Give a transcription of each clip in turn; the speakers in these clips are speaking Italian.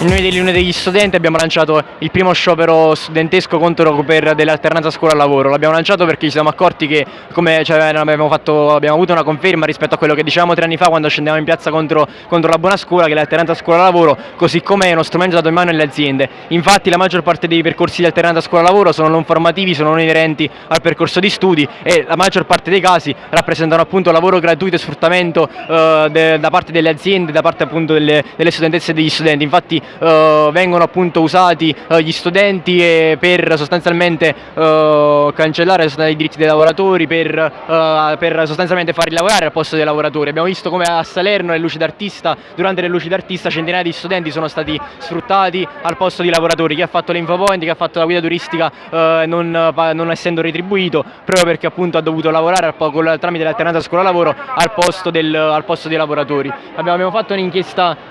Noi dell'Unione degli Studenti abbiamo lanciato il primo sciopero studentesco contro per dell'alternanza scuola-lavoro. L'abbiamo lanciato perché ci siamo accorti che come, cioè, abbiamo, fatto, abbiamo, avuto una conferma rispetto a quello che dicevamo tre anni fa quando scendevamo in piazza contro, contro la buona scuola, che l'alternanza scuola-lavoro, così come è uno strumento dato in mano alle aziende. Infatti la maggior parte dei percorsi di alternanza scuola-lavoro sono non formativi, sono non inerenti al percorso di studi e la maggior parte dei casi rappresentano appunto lavoro gratuito e sfruttamento eh, de, da parte delle aziende, da parte appunto delle, delle studentesse e degli studenti. Infatti eh, vengono appunto usati eh, gli studenti per sostanzialmente eh, cancellare i diritti dei lavoratori, per, eh, per, sostanzialmente farli lavorare al posto dei lavoratori. Abbiamo visto come a Salerno le luci d'artista, durante le luci d'artista centinaia di studenti sono stati sfruttati al posto di lavoratori, chi ha fatto l'infopoint, chi ha fatto la guida turistica eh, non, non, essendo retribuito, proprio perché appunto ha dovuto lavorare al, tramite l'alternanza scuola-lavoro al, al, posto dei lavoratori. Abbiamo,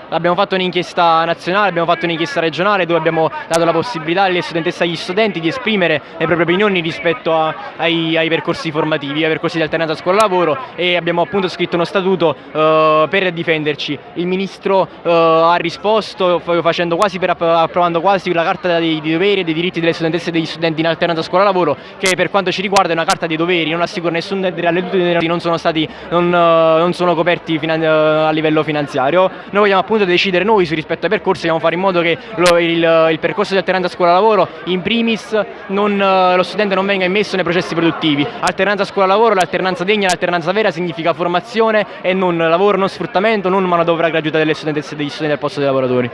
abbiamo fatto un'inchiesta nazionale abbiamo fatto un'inchiesta regionale dove abbiamo dato la possibilità alle studentesse e agli studenti di esprimere le proprie opinioni rispetto a, ai, ai, percorsi formativi, ai percorsi di alternanza scuola-lavoro e abbiamo appunto scritto uno statuto uh, per difenderci. Il Ministro uh, ha risposto facendo quasi per, approvando quasi la carta dei, dei, doveri e dei diritti delle studentesse e degli studenti in alternanza scuola-lavoro che per quanto ci riguarda è una carta dei doveri, non assicura nessun tutte non sono stati non, uh, non sono coperti a livello finanziario. Noi vogliamo appunto decidere noi rispetto ai percorsi, vogliamo fare in modo che lo, il, il, percorso di alternanza scuola-lavoro in primis non, lo studente non venga immesso nei processi produttivi. Alternanza scuola-lavoro, l'alternanza degna, l'alternanza vera significa formazione e non lavoro, non sfruttamento, non manodopera gratuita delle studentesse e degli studenti al posto dei lavoratori.